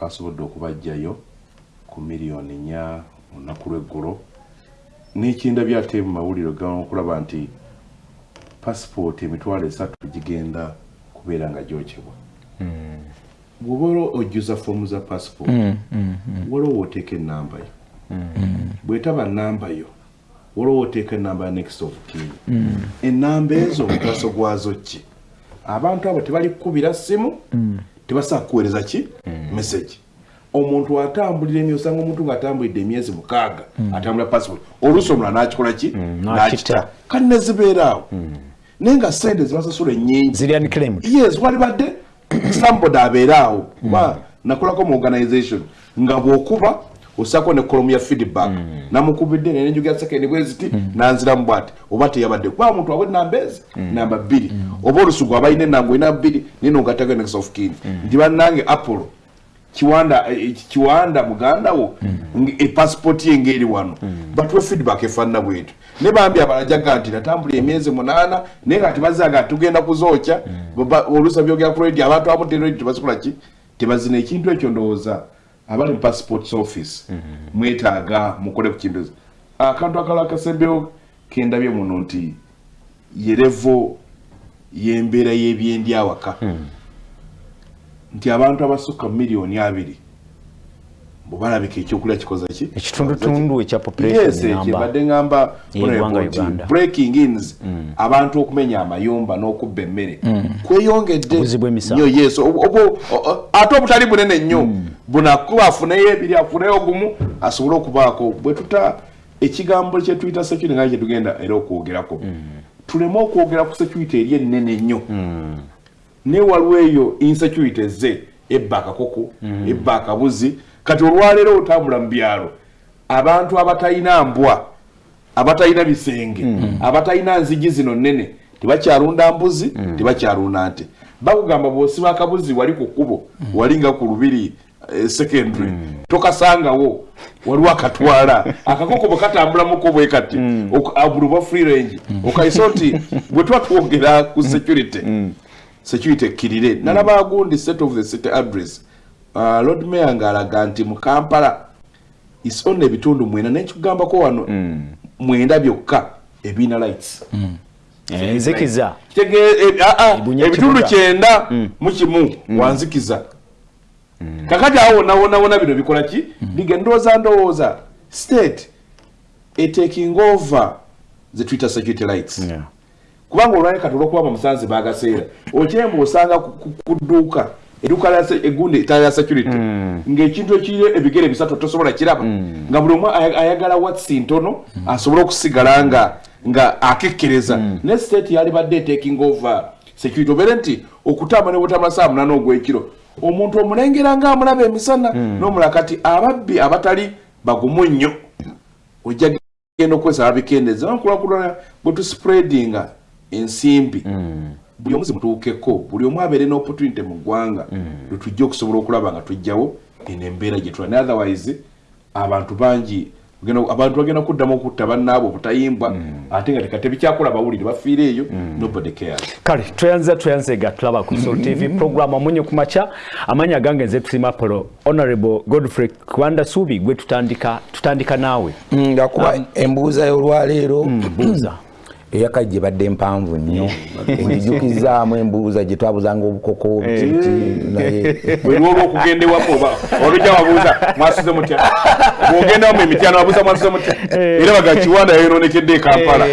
twasobodde okubajjayo ku miliyoni nya olunaku lweggulo n'ekindabyo ate mu mawulire okulaba nti pasipooti emitwalo esatu gigenda kubeera nga gyokebwa. Bw'oba ojjuza foomu za pasipooti waliwo oteeka enamba yo. Bwetaba namba yo waliwo oteeka enamba ya next of kin. Enamba ezo omugaso gwazo ki? Abantu abo tebali kukubira simu tebasobola kuweereza ki message. Omuntu atambulira emyezi osanga omuntu ng'atambulidde emyezi mukaaga atambulira passport oluusi omulala n'akikola ki? N'akita. kale ne zibeera awo. Naye nga sente zibasasula ennyingi. Yes walibadde somebody abeera awo. Kuba nakolako mu organization. Nga bw'okuba osako ne kolomu ya feedback. Namukubidde nenenjuga second bweziti nanziramu bwati oba teyabadde. Kuba muntu wabwe namba ezi namba bbiri. Oba olusugu abalina enanga olina bbiri nino ngatako next of kin. Nti bannange apollo kiwanda kiwanda muganda wo epassport ye ngeri wano. Batuwe feedback efaanana bwetu ne bambi abalajaga nti natambula emyezi munaana naye nga tebazaga tugenda kuzookya olusa byogera ku radio abantu abamu teredi tebasobola ki? Tebazina ekintu ekyo ndowooza abali mu passports office mwetaaga mukole ku kintu. Akantu akalala kasembeo kendabye muno nti yerevo yembeera y'ebyendi awaka nti abantu abasukka miliyoni abiri bwebalabika ekyokulya kikoza ki? Ekitundutundu ekya populationbadde ngamba breaking ins abantu okumenya amayumba n'okubba emmere. Kweyongedde nnyo yes ate obutali bunene nnyo. Bunakuba afuneyo ebiri afuneyo gumu asobole okubaako. Bwe tuta ekigambo kyetuyita security nga kyetugenda era okwogerako. Tuleme okwogera ku security eri ennene nnyo. Naye waliwo eyo insecurity ze ebba akakoko ebba akabuzi kati olwaleero otambula mu byalo abantu abatalina mbwa abatalina bisenge abatalina nzigi zino nnene tebakyalunda mbuzi tebakyalunda nte. Bakugamba bwosiba akabuzi wali ku kkubo wali nga ku lubiri secondary tokasangawo waliwo akatwala. Akakoko bwe katambulamuko bwe kati buli oba free range okaisa nti bwe tuba twogera ku security security ekkirire. Nalaba agundi set of the city address uh, lord mayor ng'alaga nti mu kampala isona ebitundu mwenda nekikugambako wano mwenda byokka ebiina lights. Enzikiza ebitundu kyenda mu kimu wanzikiza kakati awo wonawonawona bino bikola ki? Biga ndowooza ndowooza. State etaking over zetuyita security lights. Kubanga olwali kati olwokuba bamusanze bagaseera okyemba osanga ku dduuka edduuka egundi etala ya security. Ng'ekintu ekiri ebigere bisatu tosobola kiraba. Nga buli omu ayagala watsi ntono asobole okusigala nga nga akekkereza. Ne state yali badde etaking over. Security obeere nti okutamba ne butama saa munana ogw'ekiro omuntu omulengera nga amulaba emisana n'omulala kati ababbi abatali bagumu nnyo. Ojja genda okukozesa babikendeza nkulakulana bwe tuspreadinga ensimbi buli omu zimutuukeko buli omu abeere n'opportunity mu ggwanga lwetujja okusobola okulaba nga tujjawo eno embeera gye tula ne otherwise abantu bangi abantu bagenda kuddamu okutta bannaabo obutayimbwa ate nga tekatebikyakola bawulire bafiire eyo nobody cares. Kale tweyanza ga tulaba ku sol tv program amunye ku makya. Amanyi agange nze tusima polo honorable godfrey kwanda subi gwe tutandika tutandika naawe. Ngakuba embuuza y'olwaleero eyaka gye badde mpanvu nnyo. Engijukizaamu embuuza gye twabuzanga obukoko bweriwoba okugendewako olujja wabuuza mwasize mutya? Bwogendamu emityano wabuuza mwasize mutya? Era baga kiwanda yayononekedde ekampala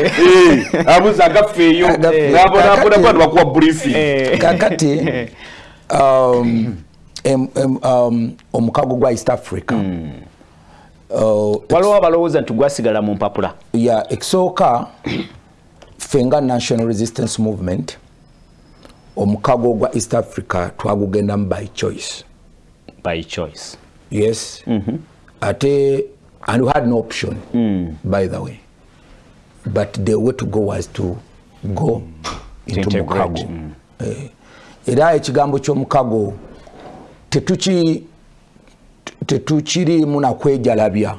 abuuza agaffeeyo nabonabonakuba bakuwa briefing. Kakati omukago gwa east africa. Waliwo abalowooza nti gwasigala mu mpapula. Ya ekisooka ffe nga national resistance movement omukago gwa east africa twagugendamu by choice by choice yes mm -hmm. ate and we had no option mm. by the way but the way to go was to go mm. into mukago mm. eh, era ekigambo ky'omukago tetuki tetukirimu nakwejalabya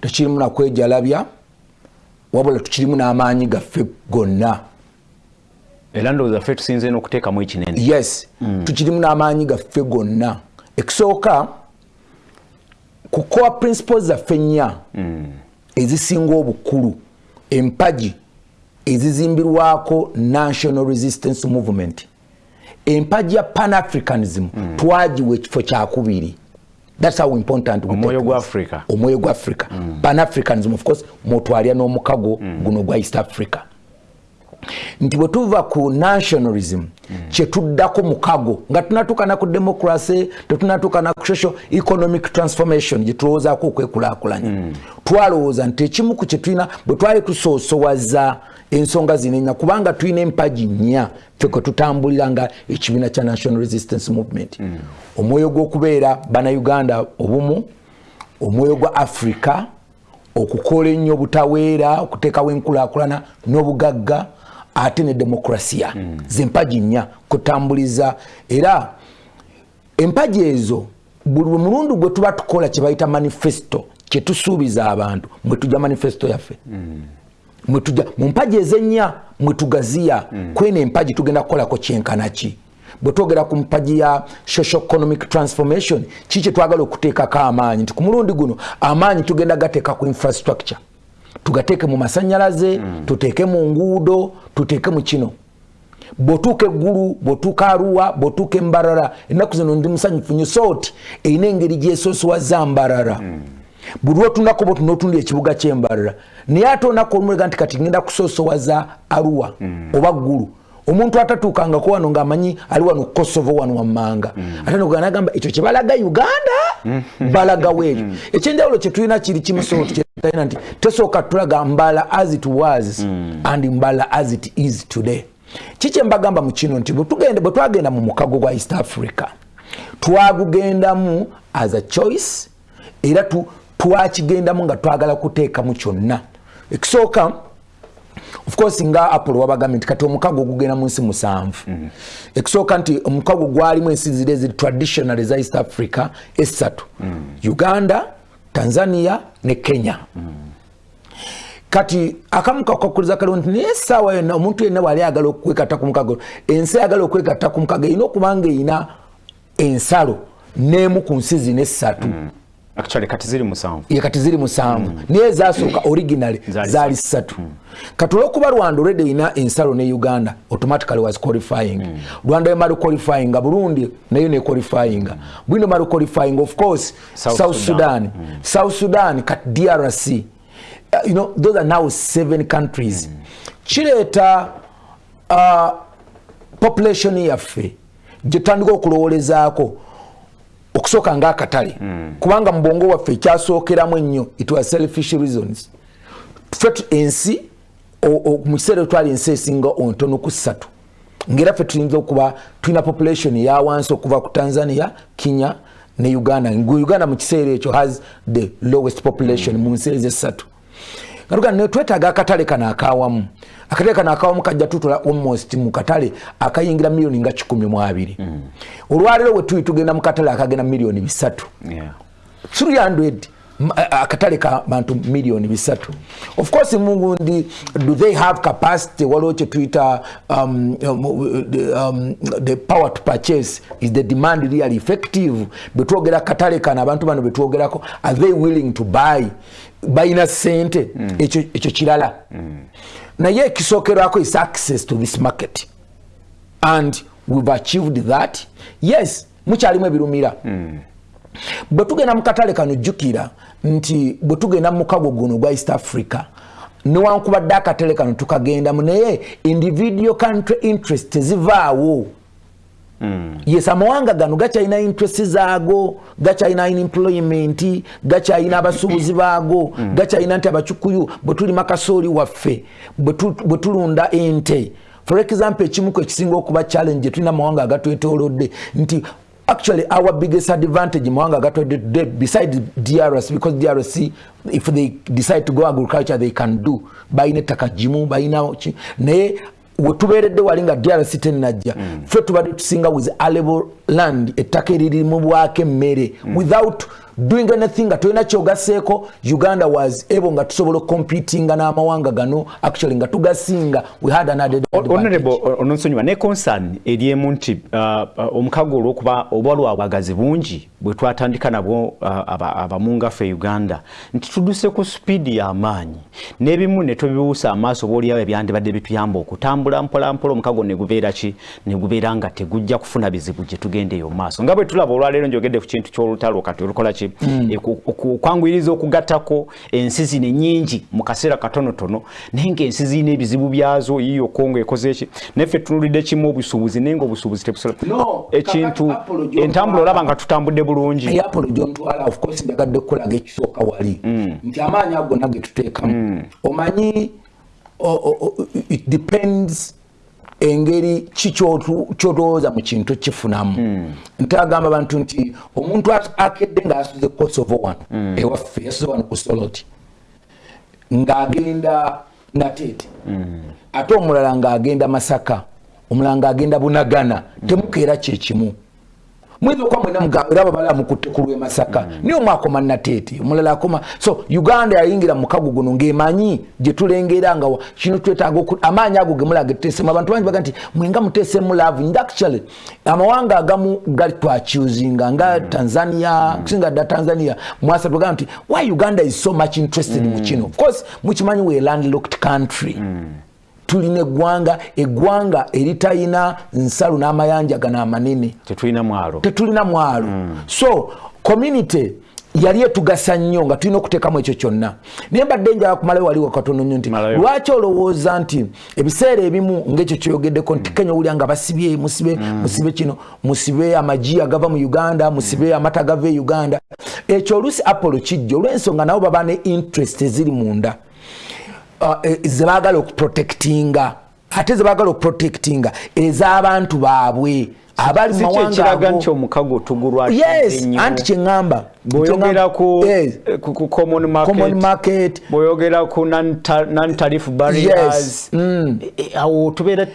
tekirimu nakwejalabya wabula tukirimu n'amaanyi gaffe gonna. Era ndowooza ffe tusinze n'okuteekamu ekinene. Yes mm. tukirimu n'amaanyi gaffe gonna. Ekisooka ku core principles zaffe nnya ezisinga obukulu empagi ezizimbirwako national resistance movement empagi ya panafricanism twagiwa ekifo kyakubiri thats how important we Omwoyo take gwa. Africa. omwoyo gwa africa. Panafricanism of course mwotwalya n'omukago guno gwa east africa. Nti bwe tuva ku nationalism kyetuddako mukago nga tunatukana ku democracy tetunatukana ku social economic transformation gyetulowoozaako okwekulaakulanya. Twalowooza nti ekimu ku kyetulina bwe twali tusoosowaza ensonga zino ennya kubanga tulina empagi nnya ffe kwe tutambulira nga ekibiina kya national resistance movement. Omwoyo gw'okubeera bannayuganda obumu omwoyo gwa africa okukola ennyo obutaweera okuteekawo enkulaakulana n'obugagga ate ne demokrasiya mm. zempagi nnya kutambuliza. Era empagi ezo buli mulundi gwe tuba tukola kye bayita manifesto kyetusuubiza abantu mwe tujja manifesto yaffe. Mm. Mwetuja mu mpagi ezennya mwetugaziya mm. kwena empagi tugenda kukolako kyenkana ki bwe twogera ku mpagi ya social economic transformation ki kyetwagala okuteekako amaanyi nti ku mulundi guno amaanyi tugenda gateeka ku infrastructure tugateeke mu masanyalaze mm. tuteeke mu nguudo tuteeke mu kino bwotuuka eggulu bwotuuka aruwa bwotuuka embarara ennaku zino ndi musanyufu nyo sooti erina engeri gyesoosowaza mbarara mm. Buli lwotunako bwe tunaotundi ekibuga kyembarara naye ate onako olumulega nti kati ngenda kusoosowaza aruwa mm. oba ggulu omuntu atatuukangako wano ngaamanyi ali wano kosovo wano wammanga mm. ate noganagamba ekyo kyebalaga uganda mm. balagawo ekyo mm. ekyenjawulo kyetulina kiri kimusoo tukyetaina nti tesooka tulaga mbala as it was mm. and mbala as it is today kiki embagamba mu kino nti bwe twagenda mu mukago gwa east africa twagugendamu as a choice era tu, twakigendamu nga twagala kuteekamu kyonna ekisooka of course nga apple wabagambye nti kati omukago ogugenda mu nsi musanvu mm -hmm. ekisooka nti omukago gwalimu ensi ziri eziri traditional eza east africa esatu mm -hmm. uganda tanzania ne kenya mm -hmm. kati akamu kakuliza kaliwo nti naye essaawa yonna omuntu yenna bwali ayagala okwegatta ku mukago ensi ayagala okwegatta ku mukago erina okubanga erina ensalo n'emu ku nsi zino essatu mm -hmm. Actually kati ziri musanvu ye kati ziri musanvu mm. naye zasooka originally zaali ssatu mm. kati olwokuba rwanda already ina ensalo ne uganda automatically was qualifying mm. rwanda emali qualifying burundi nayo nequalifying mm. bwino mali qualifying of course south, south sudan, sudan. Mm. south sudan kati drc uh, you know, those are now seven countries mm. kireeta uh, population yaffe gyetutandika okulowolezaako okusooka ngaakatale mm. kubanga mu bwongo waffe ekyasookeramu ennyo it was selfish reasons. Ffe ensi mu kiseera etwali ensi esinga ontono ku ssatu. Ngaera ffe tuyinza okuba tulina population ya wansi okuva ku tanzania kenya ne uganda. Uganda mu kiseera ekyo has the lowest population mu nsi ezessatu nga ne twetaaga akatale kano akawamu akatale kano akawamu kajja tutula almost mu katale akayingira miliyoni nga kikumi mu abiri. Mm. olwaleero we tuli tugenda mu katale akagenda miliyoni bisatu. Yeah. 300 akatale ka bantu miliyoni bisatu. Of course mungundi do they have capacity? Waliwo kyetuyita um, um, the, um, the power to purchase. Is the demand really effective? Betwogera katale kana abantu bano betwogerako are they willing to buy? Balina sente ekyo echo kirala. Mm. Naye ekisookerwako is access to this market and we've achieved that yes mukyalimu ebirumira mm. bwe tugenda mu katale kano jjukira nti bwe tugenda mu mukago guno gwa east africa newankubadde akatale kano tukagendamu naye individual country interest tezivaawo. Yes amawanga gano gakyalina interest zaago gakyalina employment gakyalina abasuubuzi baago mm. gakyalina nti abacukuyu bwe tulima kasooli waffe bwe tulunda ente for example ekimuku ekisinga okuba challenge tulina amawanga agatwetolodde nti actually our biggest advantage mawanga agatwetolodde beside drc because drc if they decide to go agriculture they can do balina ettaka gimu balina naye wetubeeredde wali nga drc tenajja ffe tubadde tusinga with arable land ettaka eririri mu bwako emmere without doing anything nga tolina kyogaseeko uganda was able nga tusobola okompetinga n'amawanga gano actually nga tugasinga. We had an added honorable ononsonyiwa ne concern eriemu nti uh, uh, omukago olwokuba oba lwabwagazi bungi bwe twatandika nabwo uh, abamungaffe uganda. Nti tuduse ku supiidi y'amaanyi n'ebimu ne tubibuusa amaaso obaoliawo ebyandibadde bituyamba okutambula mpolampola omukago ne gubeera ki? Ne gubeera nga tegujja kufuna bizibu gye tugenda eyo maaso. Nga bwe tulaba olwaleero njogedde ku kintu ky'olutalo kati olukola ki mm. e, okwanguyiriza okugattako ensi zino ennyingi mu kaseera katonotono naye ng'ensi zirina ebizibu byazo yiyo kongo ekoze eki naffe tunulidde kimu obusuubuzi naye nga obusuubuzi tebusobola no, ekintu entambula olaba nga tutambudde bulungi apolo gyontwala ofcourse njagadde okukolaga ekisooka wali mm. nti amaanyi ago nage tuteekamu mm. omanyi it depends engeri kikyotowooza mu kintu kifunamu mm. ntagamba bantu nti omuntu akedde ngaasuze kosovo wano mm. ewaffe yasuze wano ku soloti ng'agenda nateete mm. ate omulala ng'agenda masaka omulala ng'agenda bunagana temukeera kyekimu mwezi okwa mwena mugambe era babala mukutte ku lw'e masaka. Mm. niyo mwakoma nateeti omulala akoma so uganda yayingira mukago guno ng'emanyi gye tulengera nga kino twetaaga amaanyi ago ge mulaga tuteesemu abantu bangi baga nti mwenga muteesemu laavu nd actually amawanga agamu gali twacusinga nga mm. tanzania mm. kusinga dda tanzania. Mwasa tugaga nti why uganda is so much interested mm. mu kino of course mukimanyi we landlocked country. Mm. Tulina eggwanga eggwanga eritalina nsalo n'amayanja gano amanene. Tetulina mwalo. Tetulina mwalo. Mm. so community yali etugasa nnyo nga tulina okuteekamu ekyo kyonna. Naye mbadde njala kumalayo waliwo katono nnyo nti lwaki olowooza nti ebiseera ebimu ngaekyo kyoyogeddeko nti kenya owulira nga basibye musibe mm. musibe kino musibe amagi agava mu uganda musibe amata agava e uganda. Ekyo oluusi apollo kijja olw'ensonga nabo baba ne interest eziri munda Uh, e, zebagala okuprotectinga ate zebagala okuprotectinga ez'abantu baabwe abali mumawanga nti omukago tugulwaanti kyeŋŋamba. Bwoyogera ku common market. Bwoyogera ku non-tarif barriers. Mm. e, e, awo tubeera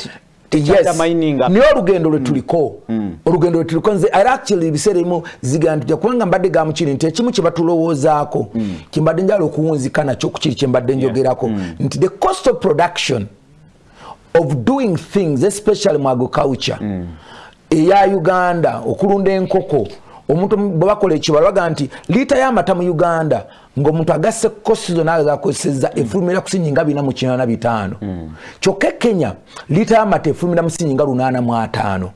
niye olugendo lwetuliko mm. olugendo lwetuliko nze era actually ebiseera ebimu zigantujja kubanga mbadde gamukiri nti ekimu kyebatulowoozaako mm. kyembadde njala okuwunzika nakyo kukiri kyembadde njogerako mm. nti the cost of production of doing things especially mu agriculture eya uganda okulunda enkoko omuntu bwebakola ekibala baga nti liita y'amata mu uganda ng'omuntu agasse kosi zonna azakozeseza efulumira ku sinyinga bina mu kinana bitaano. Kyokka e kenya liita y'amata efulumira mu sinyinga lunaana mu ataano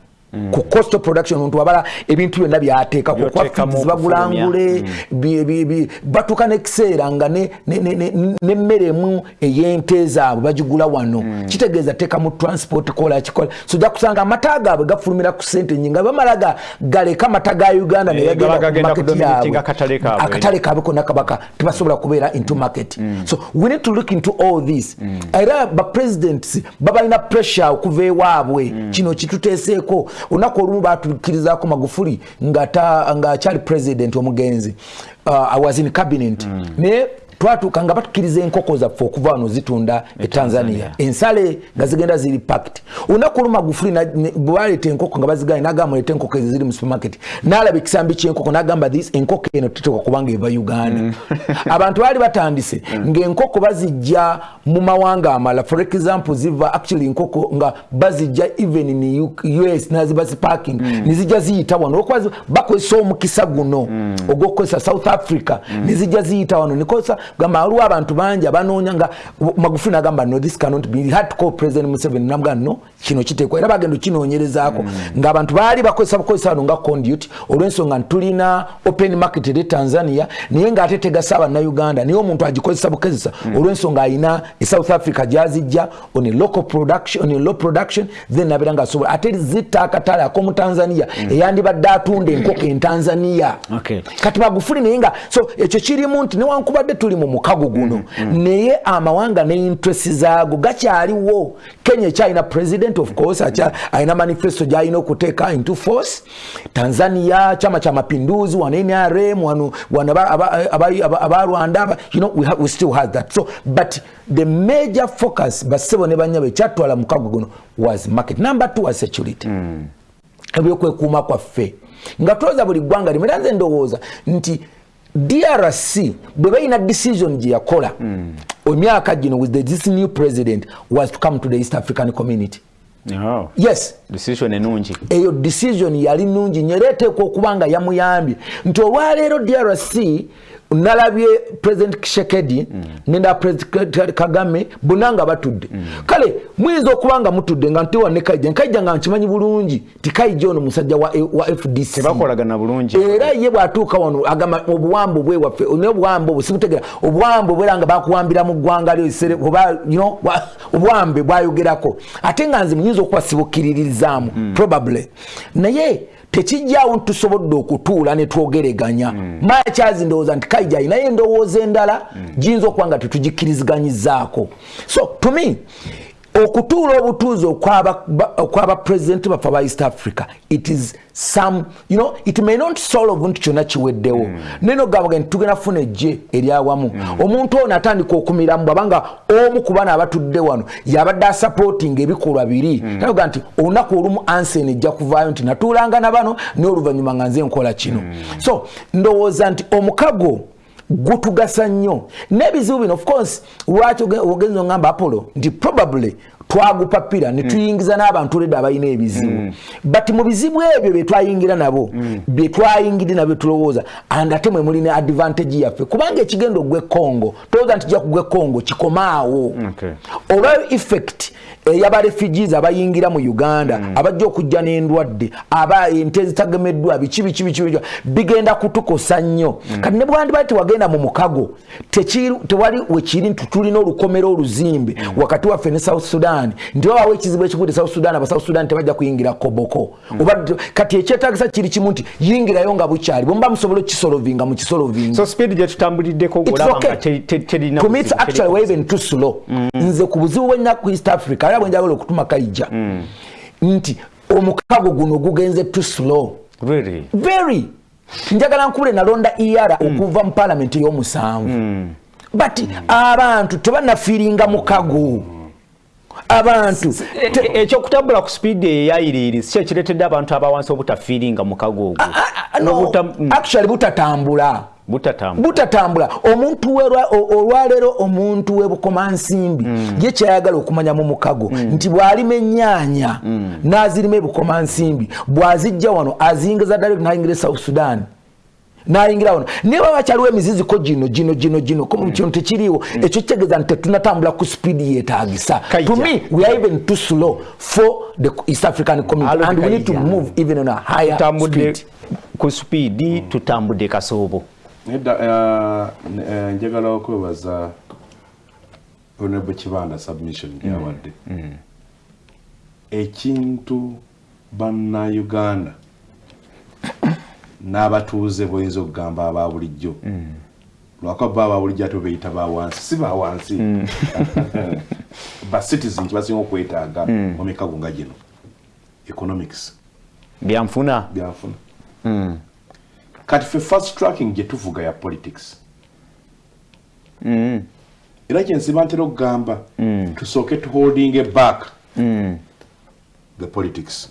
ku cost production omuntu wabala ebintu byonna byateeka kubagulangule mm. batuuka nekiseera nga nemmere emu ey'ente zaabwe bagigula wano. Mm. kitegeeza teeka mu transport kola kikola. So ojja kusanga amata gaabwe gafulumira ku sente nyinga bamala galeka amata ga uganda eh, neyagendayaabwe akatale kaabwe konna kabaka tebasobola kubeera into market. Mm. so we need to look into all this. Era bapresidents babalina pressure okuva ewaabwe. Kino kituteeseeko olunaku olumu batukirizako magufuli ngaakyali president omugenzi uh, was in cabinet mm. naye twatuuka nga batukiriza enkoko zaffe okuva wano zitunda e tanzania. Ensale nga zigenda ziri pact olunaku olu magufuli bwaleeta enkoko nga baziganye nagamba muleta enkoko ezo ziri mu supermarket nalaba ekisambi kyenkoko nagamba this enkoko eno tuteeka kubanga eva uganda. Mm. abantu baali batandise mm. ngaenkoko bazijja mu mawanga amala. For example ziva actually enkoko nga bazijja even in us naziba ziparking mm. nizijja ziyita wano. Olwokuba bakozesa omukisa guno ogwokukozesa south africa nizijja ziyita wano. Nikozesa gamba waliwo abantu bangi abanoonya nga magufuli nagamba no this cannot be had to call president museveni namugaa no kino kiteekwa era bagenda okinoonyerezaako mm. ng'abantu baali bakozesa bukozesa wano nga conduit olw'ensonga ntitulina open market eri tanzania naye ng'ate tegasa abannauganda naye omuntu agikozesa bukozesa mm. olw'ensonga alina e south africa gyazijja on local production on low production then nabeera ngaasobola ate zitta akatale ak'omutanzania mm. eyandibadde atunda enkoko entanzania okay. kati magufuli naye nga so ekyo kirimu nti newankubadde tuli mu mukago guno. Mm, mm. naye amawanga ne interest zaago gakyaliwo kenya ekyalina president of course acha, alina manifesto gyalina okuteeka into force. Tanzania chama cha mapinduzi wana nrm abarwanda you know, we, have, we still have that. So but the major focus basebo ne banyabo ekyatwala mukago guno was market. Number two was security. Ebyokwekuuma kwaffe. Nga twoza buli ggwanga limu era nze ndowooza nti drc bwe balina decision gye yakola mm. emyaka gino with the, this new president was to come to the east african community. Oh, yes. Decision enungi. Eyo decision yali nungi nyerete kwa eteekwa okuba nga yamuyambye. Nti olwaleero drc nalabye president kishekedi mm. nenda president kagame bonna nga batudde mm. kale muyinza okuba nga mutudde nga ntiwa ne kaija nkaija nga nkimanyi bulungi ti kaija ono musajja wa, wa fdc tebakolagana bulungi era ye bwatuuka wano agamba obuwambo bwe waffe ne obuwambo obwo sibutegera obuwambo bwera nga bakuwambira mu ggwanga lyo esere oba wa- obuwambe bwayogerako ate nga nze muyinza okuba sibukkiririzaamu mm. probably naye tekijjaawo ntusobodde okutuula ne twogereganya mm. makyazi ndowooza nti kaija ayinayo endowooza endala mm. giyinza okuba nga tetugikkirizganyizaako so to me okutuula obutuuzi okwaba ba- okwaba pulezidenti baffe aba east africa it is some you know it may not solve nti kyonna kiweddewo. Naye nogabaga nti tugenda kufuna ejje eryawamu omuntu ono atandika okumiramu bwabanga omu ku bana abatudde wano yabadde asupporting ebikolwa biri. Nayoga nti olunaku olumu ansen ejja kuvaayo nti natuulanga na bano naye oluvannyuma nga nze nkola kino. So ndowooza nti omukago gutugasa nnyo. N'ebizibu bino of course lwaki oge- ogenza ogamba apollo? Nti probably twagupapira ne tuyingiza n'abantu ledde abalina ebizibu. But mu bizibu ebyo bye twayingira nabo bye twayingire nabyo tulowooza and ate mwe mulina advantage yaffe. Kubanga ekigenda ogwe congo tolowooza nti jja kugwe congo kikomaawo. Okay. olwa effect eyaba refugees abayingira mu uganda abajja okujja n'endwadde aba ente ezitagemeddwa biki biki biki bigenda kutukosa nnyo. Kati ne bwandibali tewagenda mu mukago tewali wekiri nti tulina olukomero oluzimbe wakati waffe ne south sudan nti babawo ekizibu ekikudde south sudan aba south sudan tebajja kuyingira koboko. Oba kati ekyetagisa kiri kimu nti yingirayo nga bukyali bwemuba musobola okukisolovinga mukisolovinga so speed gye tutambuliddeko It's olaba okay. nga te- te- terina to me it's buzibu, actually we're even too slow. Nze ku buzibu bwenna ku east africa era bwenjagala okutuma kaija. Nti omukago guno gugenze too slow. Really? very. Njagala nkubule nalonda era okuva mu palamenti ey'omusanvu but abantu tebanafiiringa mukago abantu ekyokutambula ku speed eyayiriiri si ekireetedde abantu abawansi obutafiiringa mukago ogwo. Ah, no, Obuta- mm, actually butatambula. Butatambula. Omuntu olwaleero omuntu webukomansimbi ye kyayagala okumanya mu mukago nti bw'alima ennyaanya n'azirima ebukomansimbi bw'azijja wano aziyingiza ddala n'ayingira e south sudan n'ayingira wano. Naye baba bakyaliwo emiziziko gino gino gino gino ko kino tekiriiwo ekyo kitegeeza nti tetunatambula ku sipiidi yeetagisa Kaija. to me we are even too slow for the east african community Alo, and we need to move even on a higher tutambudde speed. ku speedi tutambudde kasoobo. Nedda eh, eh, njagala okwebaza honorable kibanda submission gyawadde ekintu bannauganda n'abatuuze boyinza okugamba aba bulijjo lwaka ba ababulijjo ate beyita bawansi si bawansi ba citizen kibasinga okwetaaga mu mikago nga gino. Economics. Byanfuna? Byanfuna. Kati fe fast tracking gye tuvuga ya politics. Era kyensiba ntera okugamba tusooke tuholding back the politics.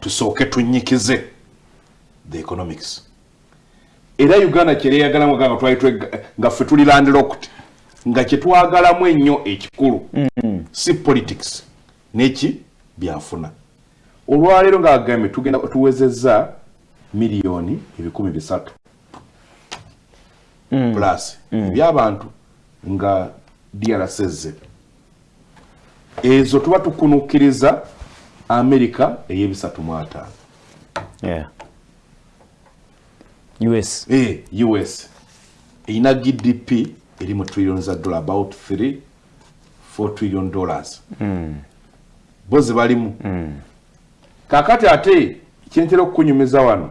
Tusooke tunyikize the economics. Era uganda kyereyagalamu nga twali twe- nga ffe tuli landlocked nga kyetwagalamu ennyo ekikulu si politics. Neki? Byanfuna. Olwaleero ngaagambye tugenda tuwezezza miliyoni ebikumi bisatu plus ebyabantu nga drcze ezo tuba tukunukiriza amerika ey'ebisatu mu ataano. Us Eh, us erina gdp eri mu trillion za dollar about 3 4 trillion dollars bo zibalimu kakati ate kyentera okukunyumiza wano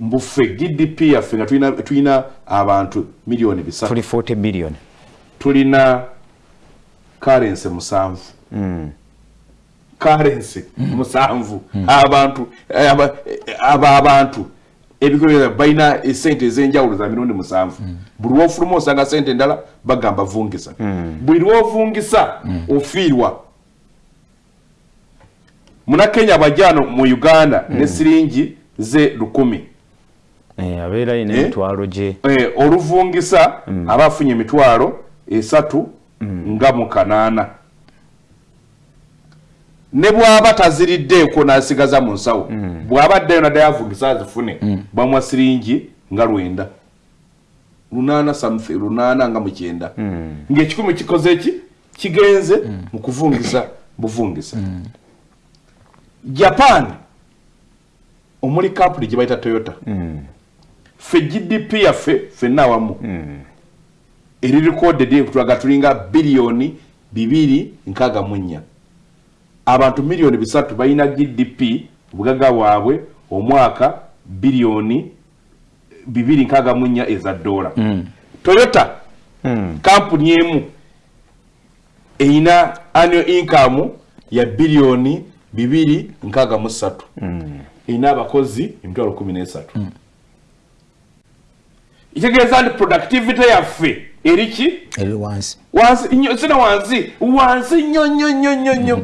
mbuffe gdp yaffe nga tulina- tulina abantu miliyoni bisatu tuli 40 billion tulina karensi musanvu karensi musanvu abantu aba aba- abantu ebikoera balina esente ez'enjawulo za mirundi musanvu. Buli lwofuluma osanga sente endala bagamba vungisa. Buli lwovungisa ofiirwa. Munakenya bajjano mu uganda ne siringi ze lukumi. Eh, abeera yina Eh? emitwalo gye. Eh, oluvungisa aba afunye emitwalo esatu nga mu kanaana ne bw'aba taziriddeeko n'asigaza mu nsawo bw'aba addayo naddayo avungisa azifune bamwa siringi nga lwenda. Lunaana something lunaana nga mukyenda. Ng'ekikumi kikoze ki kigenze mu kuvungisa buvungisa. Japan omuli kampuni gye bayita toyota. Ffe gdp yaffe ffenna awamu. Eri recorded tulaga tulinga biliyoni bibiri nkaaga mu nnya abantu miliyoni bisatu balina gdp obugagga bwabwe omwaka biliyoni bibiri nkaaga mu nnya eza dola. Toyota kampuni emu eyina annual income ya biliyoni bibiri nkaaga mu ssatu. Erina abakozi emitwalo kumi n'esatu. Kitegeeza nti productivity yaffe eri ki? Eri wansi. Wansi nnyo sina wansi? Wansi nnyo nnyo nnyo nnyo nnyo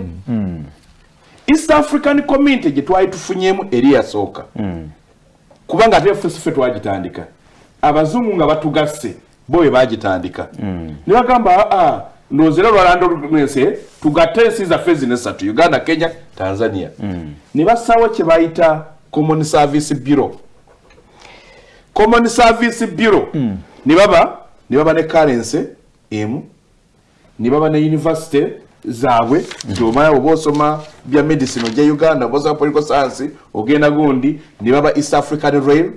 east african community gye twali tufunyemu eri yasooka kubanga ate ffe ffe twagitandika. Abazungu nga batugasse bo bwe bagitandika. Ne bagamba aa ndowooza era lwalandoense tugatte ensi zaffe zino esatu uganda kenya tanzania. Ne bassaawo kye bayita common service bureau. Common service bureau. Ne baba ne baba ne currency emu ne baba ne university zaabwe nti omanya oba osoma bya medicine ojja uganda oba osoma political science ogenda gundi ne baba east african rail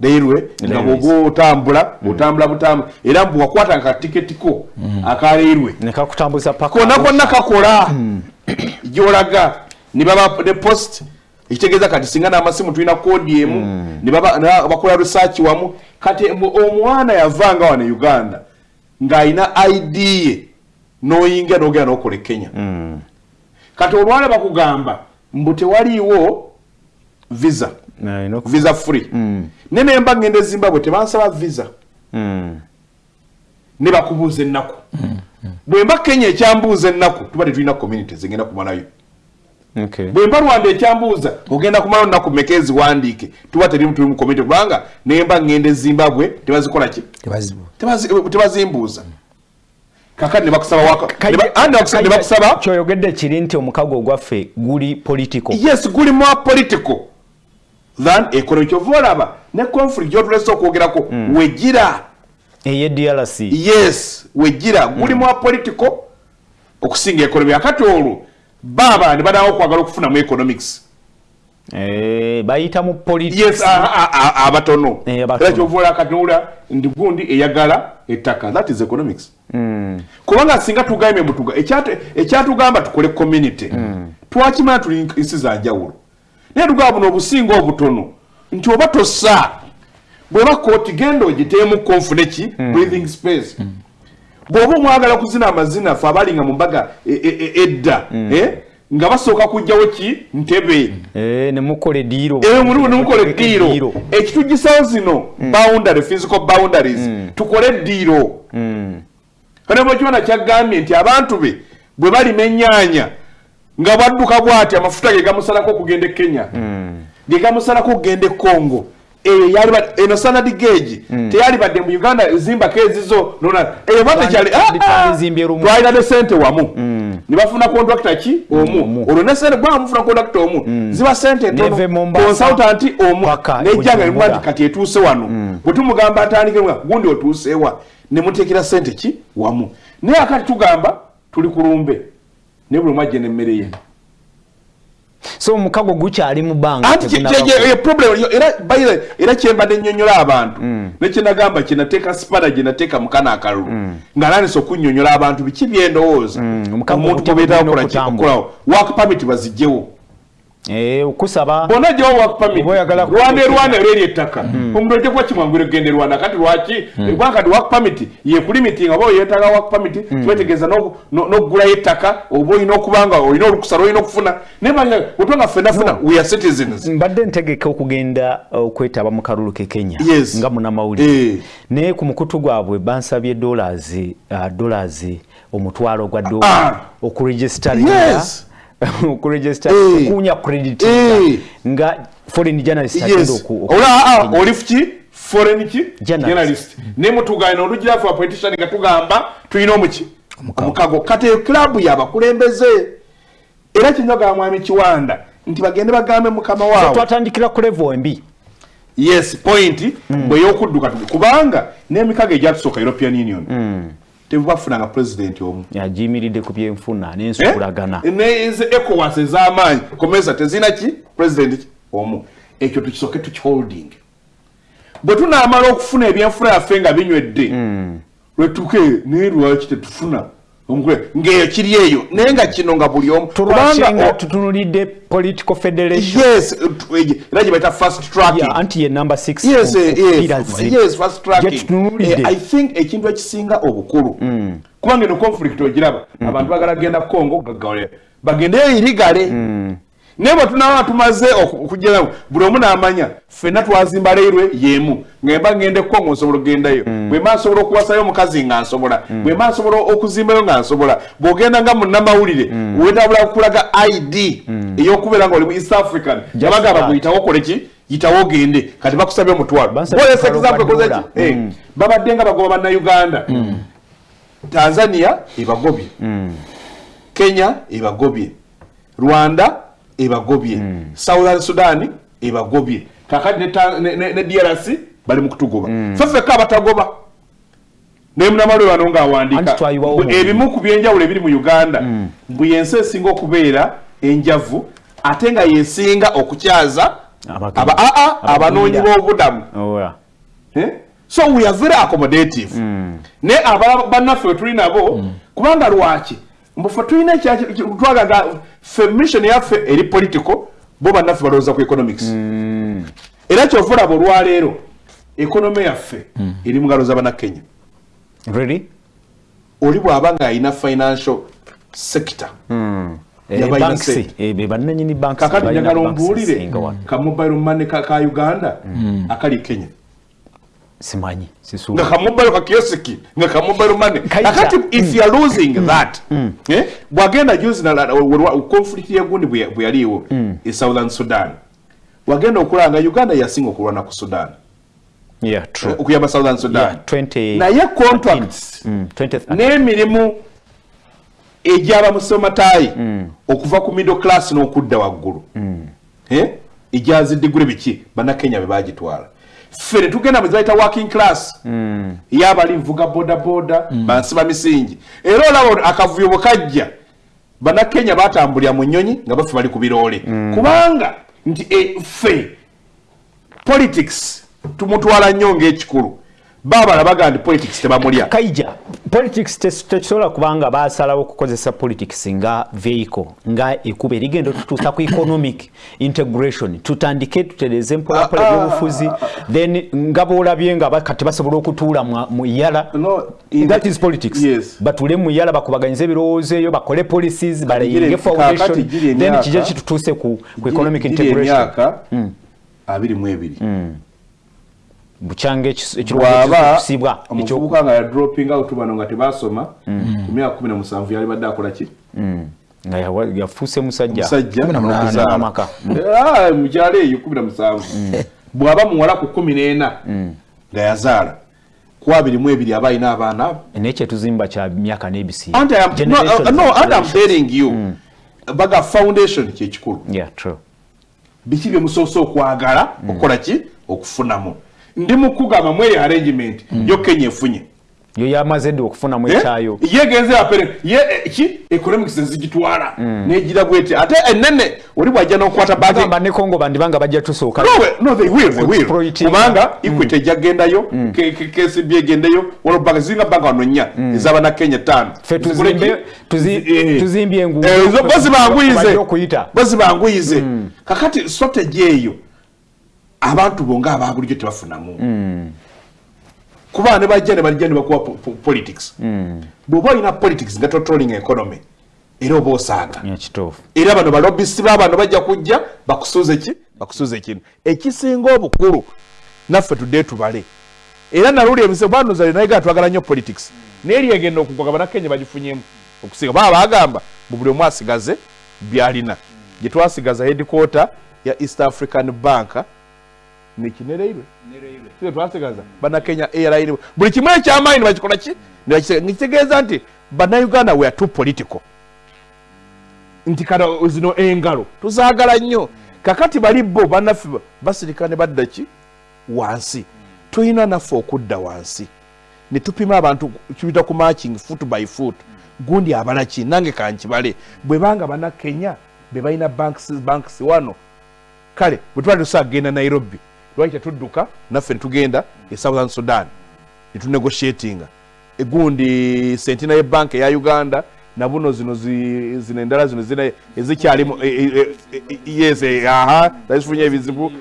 railway nga Railways. bwoba otambula otambula butambula era mbu wakwata akatiketi ko aka railway. Nekakutambuza paka konna konna kakola. Gyolaga ne baba ne post ekitegeeza kati singa n'amasimu tulina koodi emu ne baba- na- bakola research wamu kati omwana yavanga wano e uganda ng'alina id ye n'oyingira n'ogenda n'okola e kenya. Kati olwala bakugamba mbu tewaliiwo visa. Visa free. ne nemba ngenda e zimbabwe tebansaba visa. Mm. ne bakubuuza ennaku. Bwe mba kenya ekyambuuza ennaku tuba tetulina community zengenda kumalayo. Bwe mba rwanda ekyambuuza ogenda kumalayo nnaku mmeka eziwandiike? Tuba terimu tuli mu community kubanga nemba ngenda e zimbabwe tebazikola ki? Tebazibu. Tebazi- tebazimbuuza. Kakati bakusaba waka- kajja- bakusaba kyoyogedde kiri nti omukago ogwaffe guli political. Yes guli more political. Than economy kyova olaba ne conflict gyotulese okwogerako wegira eye drc yes wegira guli mwa political okusinga economy akati olwo baaba ne banawo okwagala okufunamu economics. Eh, bayita mu politics. Abatono. Eh, abatono. era kyovaola akatula ndi gundi eyagala ettaka. That is economics. Kubanga singa tugambye ekyatu- ekyatugamba tukole community twakimanya tuli nsi za njawulo. Naye tugamba buno obusinga obutono. Nti oba tossa bweba kooti genda ogiteemu konfune ki breathing space bw'oba omwagala kuzina amazina fe abalinga mu mbaga e- e- e- edda eh, nga basooka kugjawo ki? Ntebe. Eh, ne mukola eddiiro ekitugisawo zino boundary physical boundaries tukole eddiiro kane bwekibona kyagambye nti abantu be bwe balima ennyaanya nga bwadduka bwati amafuta ge gamusalako okugenda e kenya. Ge gamusalako okugenda e congo eyo yali ba- eno sanadi geegi teyali badde mu uganda ezimbako ezizo nona eyo ba tekyali Twandi- twandizimbye lumu. twalina ne sente wamu. Ne bafuna kontrakita ki? Omu. Olwo ne sente bwa mufuna kontrakita omu ziba sente Neve ntono Mombasa, consultant omu. Nejjanga Bujumbura. limuga nti kati etuuse wano. Bwe tumugamba atandike nga gundi otuusewa ne muteekera sente ki? Wamu. Naye akati tugamba tuli ku lumbe. Naye buli mwajje n'emmere ye so omukago gukyali mu bbanga kye- ye problem yo- era by the way, era kyembadde nnyonnyola abantu. Nekyenagamba kyenateeka sipana gyenateeka mukana akalulu. Nga nandisa okunnyonnyola abantu biki byendowooza omukago omuntu ogutya gwebeetawo gulina kola ki okusaba bonna gyewo work permit. Oba oyagala rwanda e kuteekera. rwanda eri ettaka. Omuntu ojja kuba kimwangwira okugenda e rwanda kati lwaki? Kubanga kati work permit yekulimitinga oba permit kibategeeza n'oku- no- n'okugulayo ettaka oba olina okubanga olina olukusa lwolina okufuna. Naye banga wetwanga ffennafuna we are citizens. Mbadde ntegeka okugenda okwetaba mu kalulu ke kenya Yes. nga munamawulire Eh. naye ku mukutu gwabwe bansabye dollars uh, dollars omutwalo gwa dola Ah. okuregisitaringa Eh. okuwunya credit nga foreign journalist yes. agenda oku- ola aa oli ki foreign ki Journalist. journalist. Ne mutugana olugira ffe apolitician nga tugamba tulina omuki. Omukago. Kati eyo club yabakulembeze era kinyoga mwami kiwanda nti bagende bagambe mukama waabwe twatandikira ku level embi. Yes point. Bwe yokudduka tu- kubanga n'emikago egyatusooka european union tebafunanga president omu. Yagiyimiridde ku byenfuna n'ensukulagana. Neze ecowas ez'amaanyi. Komesa tezina ki? President ki? Omu. Ekyo tukisooke tukiholding bwe tunaamala okufuna ebyenfuna yaffe nga binywedde lwetuke naye lwaki tetufuna ng'eyo kiri eyo naye nga kino nga buli omu tulwakinga o- tutunulidde political federation. Yes era gye baita fast tracking. Yeah, anti ye number six yes eh, yes, yes fast tracking. tutunulidde. Eh, i think ekintu ekisinga obukulu. Kubanga eno conflict ogiraba. Abantu bagala kugenda congo gagale bagendeyo irigale naye bwe tunaba tumaze oku- okugerawo buli omu n'amanya ffenna twazimba leirwe yemu ngemba ngende congo nsobola okugendayo. Bwemba nsobola okuwasayo omukazi nga nsobola. Bwemba nsobola okuzimbayo nga nsobola. Bw'ogenda nga munnamawulire wetabula kulaga id ey'okubeera nga oli mu east african. Yabagamba that. bweyitawo okole ki? Yitawo ogende. Kati bakusabye omutwalo. Bansabye Boyes omutwalo example gwa koze dola. ki? Eh, babadde nga bagoba bannayuganda. Tanzania ebagobye. Kenya ebagobye. Rwanda ebagobye. Southern sudan ebagobye. Kakati ne ne- ne ne drc bali mu kutugoba. Feffeka abatagoba. Naye munamalwe wano ngaawandiika mu- ebimu ku byenjawulo ebiri mu uganda. Mbu yensi esinga okubeera enjavu ate nga yesinga okukyaza aba- aa, abanoonyi Abagwira. b'obudamu. Eh? so we are very accommodative. Ne aba bannaffe we tuli nabo kubanga lwaki mbu ffe tulina ekyaki- twagaga ffe mission yaffe eri political bo bannaffe balowooza ku economics. Era kyova olaba olwaleero ekonome yaffe eri mu ngalo z'abannakenya Really? oli bw'aba ng'alina financial sector. Eh, Yabalina banks, sente. eh, be bannanyini banks kakati njagala ombuulire ezisinga wano. ka mobile money ka ka uganda akali kenya simanyi nga na kamubalo mobile ka kiosiki nga ka mobile money Kaija. if you are losing mm. that mm. eh, bwagenda juzi na- conflict ya gundi buyaliwo mm. e southern sudan wagenda okulanga uganda yasinga okulwana ku sudan yeah true okuyamba southern sudan Yeah, 20 na ye contracts Mm, 20 n'emirimu tai mm. okuva ku middle class n'okudda waggulu Eh? egyazidigule biki bannakenya be bagitwala ffe ne tugenda mu zibayita working class. Eyabali nvuga bodaboda bansiba misingi. Era olaba akavuyo bwe kajja bannakenya batambulira mu nnyonyi nga baffe bali ku biroole. Kubanga nti eh, ffe politics tumutwala nnyo ng'ekikulu baabala baga andi politics tebamulya. Kaija politics tekisobola kubanga basalawo okukozesa politics nga vehicle nga ekuba erigenda otutuusa ku economic integration tutandike tutereze mpola pole ah, ebyobufuzi then nga boolabye nga kati basobola okutuula mu- yala. No, in that is politics. Yes. batule mu yala bakubaganyize ebirowoozo eyo bakole policies balayinge foundation then kijja kitutuuse ku ku economic integration? emyaka abiri mu ebiri bukyanga ekirowoozo bwaba eky'okusibwa ekyo- omuvubuka nga ya dropping out bano nga tebasoma ku myaka kumi na musanvu yali badde akola ki? Nga yawa- yafuuse musajja. Musajja. Kumi na munaana. n'okuzaala. amaka. Ah, mukyalo eyo kumi na musanvu. Bw'aba muwala ku kumi n'ena nga yazaala ku abiri mu ebiri aba alina abaana abo. Naye kyetuzimba kya myaka n'ebisinga Anti I am- no, Generations. uh, baga foundation kyekikulu Yeah, true. biki bye musoose okwagala okukola ki? Okufunamu ndi mu kugamba mu eyo arrangement yo kenya efunye. Yo yamaze dde okufunamu ekyayo yegenze apere. Ye eh, ki? Economics ezigitwala negira bwete ate enene oli bwajja n'okukwata budget. Bagamba ne congo bandibanga bajja tusooka No, we- no, they will, they will. Kubanga equity ejjagendayo kcb egendayo walobaga ziringa banka wano nnya. Ez'abannakenya ttaano. Ffe Zikole tuzimbe- ki? tuzi- Eh. tuzimbye enguudo. Eh, zo- bo zibanguyize Bajja okuyita. bo zibanguyize kakati strategy eyo abantu bonga ababulijjo tebafunamu. Kuba ne bajja ne bajja ne bakuwa po- po- politics. Bw'oba olina politics nga totrolling economy era oba osaaga era bano balobisi babano bajja kujja bakusuuze ki? Bakusuuze kintu ekisinga obukulu naffe tudde tubale. Era naluli emise banuzale naye gatwagala nnyo politics. Naye lyegenda okugwaga banakenya bagifunyemu okusinga baba bagamba bu buli omu asigaze byalina. Gye twasigaza headquarter ya east african bank nekinereirwe Sio twasigaza banakenya airline buli kimu ekyamaanyi nibakikola ki nikitegeeza nti bannayuganda we are too political. Nti kala zino engalo tuzaagala nnyo. Kakati bali bo bannaffe basirika ne badda ki? Wansi. Tulina naffe okudda wansi. Ne tupima abantu kibita ku matching foot by foot. Gundi abalaki nange kankibale bwe banga bannakenya be balina banks, banks wano. Kale bwe tuba tusagenda nairobi lwaki tetudduka? Naffe netugenda e southern sudan netunegotiatinga. Egundi sentina yebanka eya uganda nabuno zino zi- zino endala zino zina ezikyalimu e- e- e- yes aha zazifunye ebizibu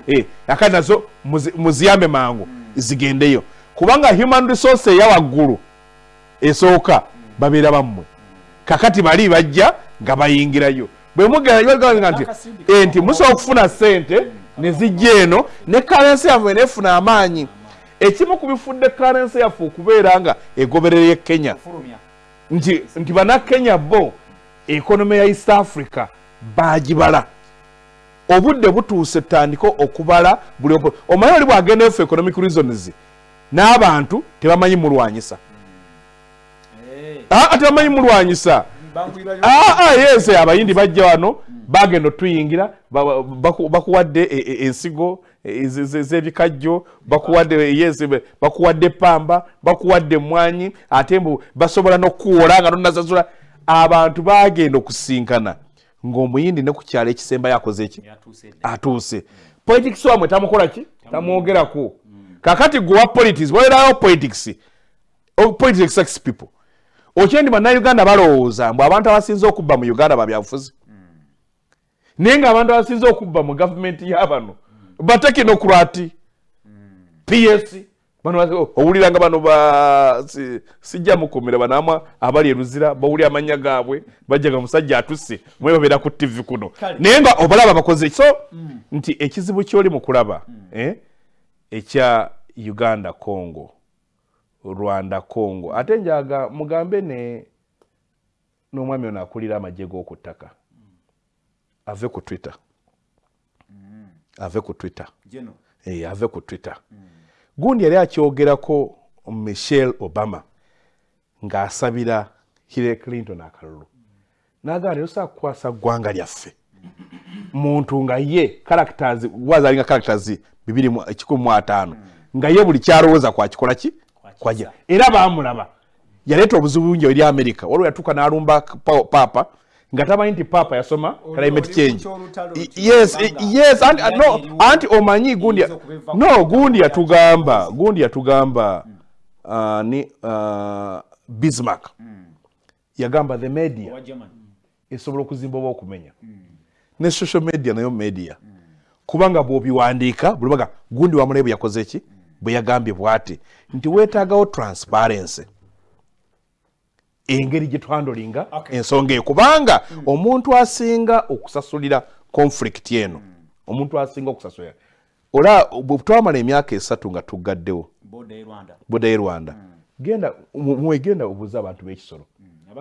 akati nazo muzi- muziyambe mangu zigendeyo. Kubanga human resource eya waggulu esooka babeera bammwe. Kakati bali bajja nga bayingirayo. Bwe mugenda nti nti musobola okufuna sente ne zijja eno ne karensi yaffe nefuna amaanyi. Ekimu ku bifudde karensi yaffe okubeera nga egoberera kenya. Nti nti bannakenya bo ekonomi ya east africa bagibala obudde butuuse tutandike okubala buli omanyi oli bwagenda efu economic reasons n'abantu tebamanyi mulwanyisa. Aa tebamanyi mulwanyisa Ah, ah, yes abayindi bajja wano bagenda otuyingira baku- bakuwadde e- e- ensigo e- ze- ze- z'ebikajjo bakuwadde yes bakuwadde pamba bakuwadde emwanyi ate mbu basobola n'okuwola nga tonasasula abantu bagenda okusinkana ng'omuyindi ne ku kyalo ekisembayo akoze eki? Atuuse. Politics wamwe tamukola ki? Tamwogerako. Kakati gwewa politics walerawo politics? Oh, politics sex people okyendi bannayuganda balowooza mbu abantu abasinze okubba mu uganda babyabufuzi naye nga abantu abasinze okubba mu gavumenti yabano batekinokrati ps owulira nga bano ba si- sijja mukomera banamwa abali eruzira bawulira amanya gaabwe bajja nga musajja atuse mwe babeera ku tv kuno. Naye nga obalaba bakoze so nti ekizibu kyoli mu kulaba eh, ekya uganda congo rwanda congo. Ate njaga mugambe ne n'omwami ono akulira amagye g'oku ttaka ave ku twitter. Ave ku twitter. Eh, ave ku twitter. Gundi yali akyogerako michelle obama ng'asabira hillary clinton akalulu. Nagaa leero saakukwasa ggwanga lyaffe. Muntu nga ye characters wazalinga characters bibiri kikumi mu ataano. Nga ye buli kyalowooza kwakikola ki kwagira era bamulaba. Yaleeta obuzibu bungi eri america. Waliwo yatuuka n'alumba pa- papa nga tamanyi nti papa yasoma climate change. yes yes anti, no, anti omanyi gundi no gundi yatugamba gundi yatugamba uh, ni uh, bismarck. Yagamba the media esobola okuzimba oba okumenya. Ne social media nayo media. Kubanga bw'obiwandiika buli baga gundi wamulaye bwe yakoze ki bwe yagambye bw'ati nti weetaagawo transparency. Engeri gye twandolinga Okay. ensonga eyo. Kubanga omuntu asinga okusasulira conflict eno omuntu asinga okusasulira. Ola bwe twamala emyaka esatu nga tuggaddewo. Boda ye rwanda. Genda mu- mwegenda obuuza abantu b'ekisolo.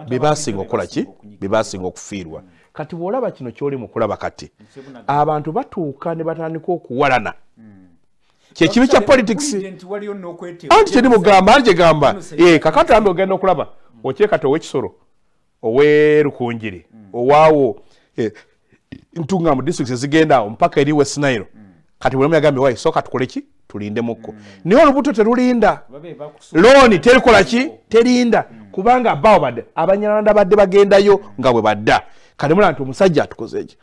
Be basinga okukola ki? be basinga okufiirwa. Kati bw'olaba kino kyoli mu kulaba kati abantu batuuka ne batandika okuwalana kyekibi kya politics? anti kyeri mugamba anti kyegamba Eh, kakati ambe ogenda okulaba okyekati ow'ekisolo ow'erukunjiri owaawo eh, ntunga mu district ezigenda awo mpaka eri west nile. Kati buli omu yagambye wayi sooka tukole ki? Tulindemukko naye olubuto terulinda looni terikola ki? Terinda kubanga bawo badde abanyalanda badde bagendayo nga bwe badda. Kati mulaba nti omusajja atukoze eki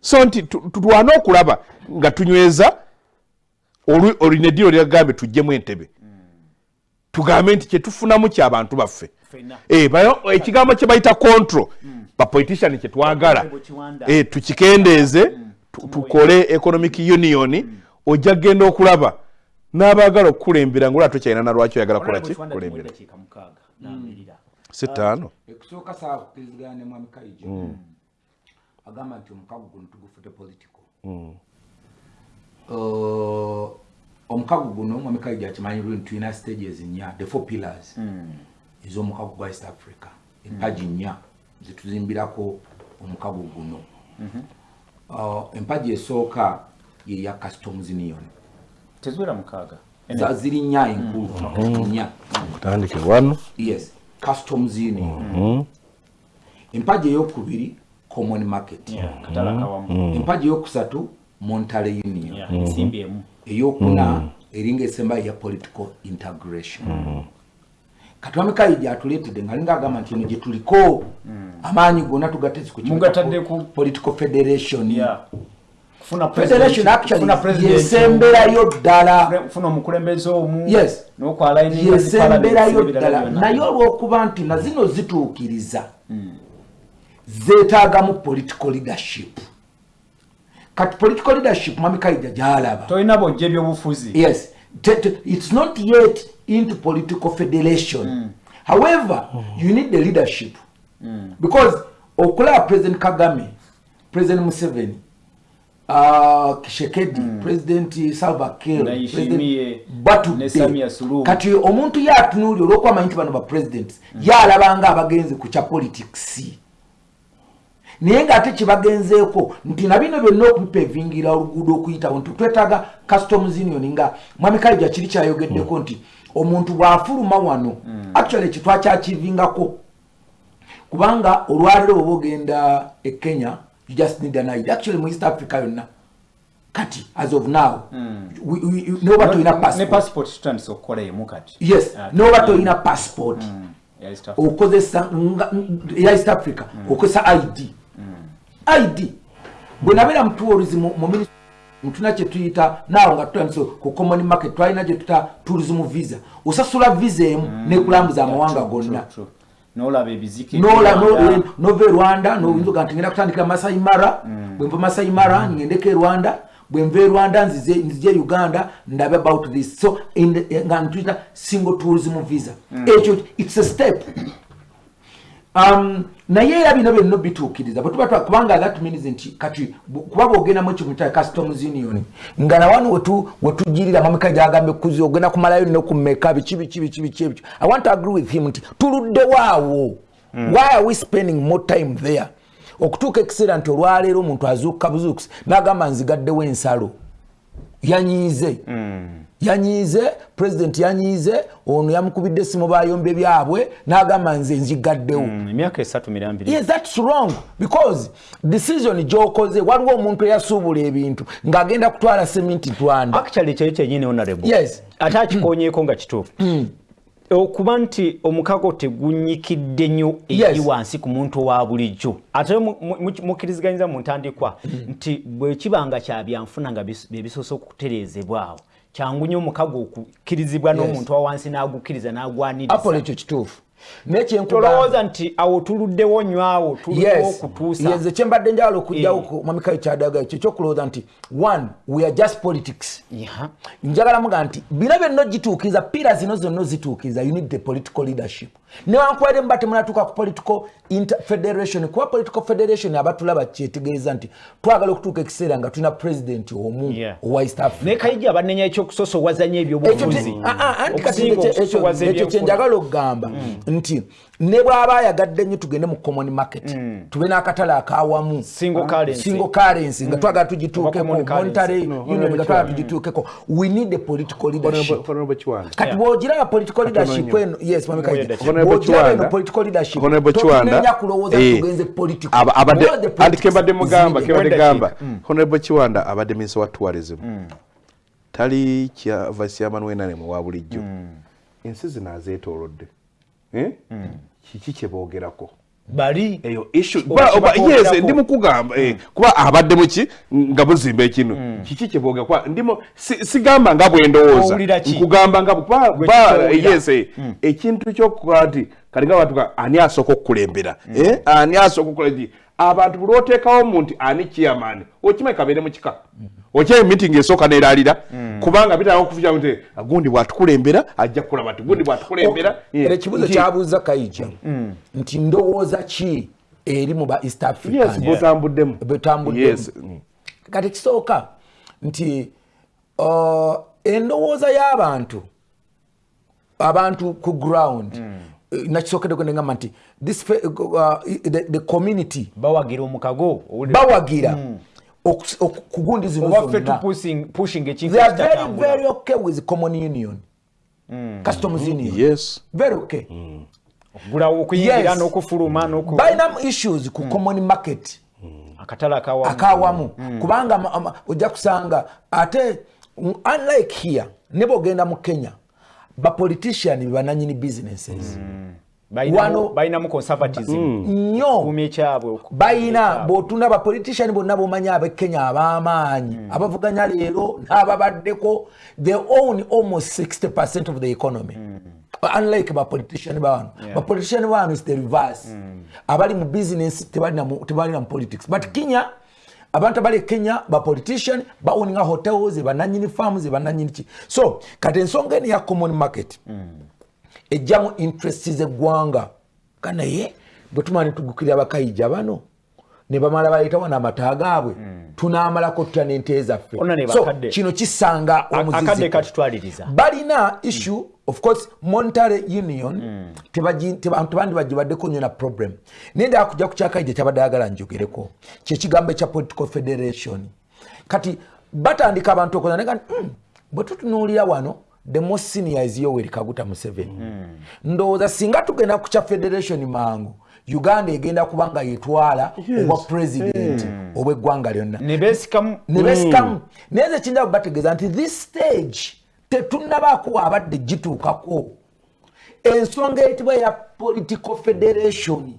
so nti tu- tu- tulwane okulaba nga tunyweza olina eddiiro lyagambye tuggyemu entebe. Tugambe nti kyetufunamu kyabantu baffe. Eh, bayo- ekigambo kye bayita control bapolitician kyetwagala Eh, tukikendeeze tu- tukole economic union ojja kgenda okulaba. N'abaagala okukulembera ngaolwa tokyalina na lwaki oyagala kukola ki? kulembera sitaano ekusooka saawa kukirizigana ne mwami kaijo agamba nti omukago guno tugufute political. Uh, omukago guno mwami kaijo akimanyi bulungi tulina stages nnya the four pillars. Ez'omukago gwa east africa. Empagi nnya zetuzimbirako omukago guno. Uh, empaji esooka yeya customs union. Teziwera mukaaga. Za ziri nnya enkulu. Nnya. Kutandike wano. Yes. Customs union. Empaji eyokubiri common market. Katala kawamu empaji eyokusatu montale union. Yeah, ensimbi emu eyokuna eringa esembayo ya political integration. Katwame kayi gyatuleetedde nga linga agamba nti eno gyetuliko amaanyi gonna tugatezi ku kibuga Mugatadde ku- political federation. Yeah. kufuna federation president- actually kufuna president yesemberayo ddala. Omu, kufuna omukulembeze omu. Yes. n'okwalaininga zi yesemberayo parliaments ebirala ddala naye olwokuba nti na zino zituukiriza zeetaagamu political leadership kati political leadership mwami kaija gyalaba. Tolina bojja ebyobufuzi. Yes. T- t- it's not yet into political federation. However you need the leadership. Because okulaba president kagame president museveni uh, kishekedi president salva kiir kati omuntu yatunuulya olwokubamanyi nti bano ba presidents yalabanga abagenzi ku kya politics naye ngaate kyebagenzeeko nti na bino byonna okubipevingira oluguudo okuyitawo nti twetaaga customs union nga mwami kaija kiri kyayogeddeko nti omuntu bw'afuluma wano actually ekyo twakyakivingako kubanga olwaliro oba ogenda e kenya you just need an ID. actually mu east africa yonna kati as of now we- we- noba tolina ne passport. passport tutandise okukola emu kati. Yes Ah, noba tolina passport. Ya East Africa. okozesa nga- ya east africa okozesa id id bwe nabeera mu tourism mu minis- mutuna kyetuyita naawo nga tutandise ku common market twalina gyetuta tourism visa. Osasula visa emu nekulambuza amawanga gonna. True, true. n'olaba ebizike nola no- nova e rwanda noyinza oga nti ngenda kutandikira masai mara bwenva masai mara ngendeko e rwanda bwenva e rwanda nzize nzije uganda ndabe about this. So in the- nga ntuyita single tourism visa. Ekyo its a step. Um, naye era bino byonna bituukiriza bwetuba twa- kubanga that means nti kati kuba bwogendamu ekyo muyita customs union. Nga nawano wetu- wetugirira mamika gyagambe kuzi ogenda kumalayo nno kumeka biki biki biki biki ebyo i want to agree with him nti tuluddewaawo why are we spending more time there? Okutuuka ekiseera nti olwaleero omuntu azuuka buzuukusi n'agamba nzigaddewo ensalo. Yanyiize yanyiize president yanyiize ono yamukubidde esimu bayombe byabwe n'agamba nze nzigaddewo. Mm, emyaka esatu mirambiri. Yes that's wrong because decision gyokoze waliwo omuntu eyasuubula ebintu ng'agenda kutwala seminti rwanda. Actually kyeyo kyenyini honorable. Yes. ate akikonyeeko nga kituufu. Okuba nti omukago tegunyikidde nnyo eri wansi ku muntu owa bulijjo. Ate mu- mu- mukkiriziganyiza mu ntandikwa nti bwe kiba nga kya byanfuna nga bis- bye bisoose okutereezebwawo kyangu nnyo omukago okukkirizibwa n'omuntu owa wansi n'agukkiriza apolo n'agwaniriza ekyo kituufu. Naye kyenkugamba tolowooza nti awo tuluddewo nnyo awo tuluwo yes. okutuusa. Yes ekyembadde njawala okujjawo Eh. ku mamikayo kyadaga ekyo ekyokulowooza nti one we are just politics. Yeah. njagala muga nti bino byonna gituukiriza pira zino zonna zituukiriza you need the political leadership newankubadde muba temunatuuka ku political inter- federation kuba political federation abatulaba kyetegeeza nti twagala okutuuka ekiseera nga tulina president omu owa east africa. Naye kayija abanenya ekyokusosowazanya ekyo ebyobufuzi te- ah, ah, anti kati ekyo- kyenjagala okugamba nti ne bw'aba ayagadde nnyo tugende mu common market. Tube n'akatale akawamu. Single currency. single currency. Nga twagala Oba tugituukeko monetary No, union nga twagala tugituukeko. We need the political leadership. Kati bwogiraba political leadership eno yes mami Kaija. Leadership. Honorable bwogiraba eno political leadership totunenya kulowooza eh, tugenze political. Is mugamba Leadership. gamba. honorable kiwanda abadde minisa wa tourism. Tali kya vice chairman wenanemu wa bulijjo. Ensi zino azeetoolodde. Eh? Kiki kyeboogerako bali? Eyo yes ndi mukugamba eh, kuba abadde muki nga buzimba ekino kiki kyeboogera kuba ndimo si- sigamba nga bwendowooza nkugamba nga yes eh, ekintu kyokukola nti kati nga batuka ani asooka okukulembera? Eh, ani asooka okukola ki abantu buli oteekawo mu nti ani chairman? Okimanyi kabeere mu kika? Okyayo meeting esooka neraalira kubanga bitanga okufuja nti gundi bwatukulembera ajja kukulaba ti gundi bwatukulembera. Era ekibuzo Nti- kyabuuza kayija nti ndowooza ki eri mu ba east yes african botambuddemu betambuddemu yes mm. kati kisooka nti uh, endowooza y'abantu abantu ku ground eh, nakisookeddeko negamba nti this fe- uh, the, community bawagira omukago bawagira okus- oku- ku gundi zino oba ffe zonna. tupushing- pushing ekintu they are very ekitatambula. very okay with common union. Customs union. Yes. Very okay. Okugulawo okuyingira Yes. n'okufuluma n'oku- balinamu issues ku common market. Akatale akawamu kubanga ojja kusanga ate unlike here ne bwogenda mu kenya bapolitician bebananyini businesses. Balinamu- wano- balinamu conservatism. Nnyo ekyabwe oku- bayina bwotunda abapolitician bonna bomanyi abekenya ab'amaanyi. Abavuganya leero n'ababaddeko they own almost 60 percent of the economy. Unlike bapolitician bawano bapolitician bawano is the reverse. Abali mu business tebalina mu- politics. But kenya abantu abali e kenya bapolitician bawuninga hotels bananyini farms bananyini ki so kati ensonga eno ya common market ejjamu interest zeggwanga kanaye bwe tumala netugukirira bakayija bano ne bamala baleetawo n'amata gaabwe tunaamalako tutya n'ente zaffe. Ona ne so kino kisanga A- akadde omuziziko katutwaliriza. Balina issue of course monetary union tebagi- teba- tebandi bagibaddeko nnyo na problem. Naye ndaa kujja ku kyakayija kyabadde ayagala njogereko. Kyekigambo ekya political federation. Kati batandika abantu okoza nega mm, bwe tutunuulira wano the most senior is yoweri kaguta museveni. Ndowooza singa tugenda ku kya federation mangu uganda egenda kuba nga yetwala obwa president obw'eggwanga lyonna. Ne beesikamu ne besikamu naye nze kinda bategeeza nti this stage tetunnabaako abadde gituukako. Ensonga eyitibwa ya political federation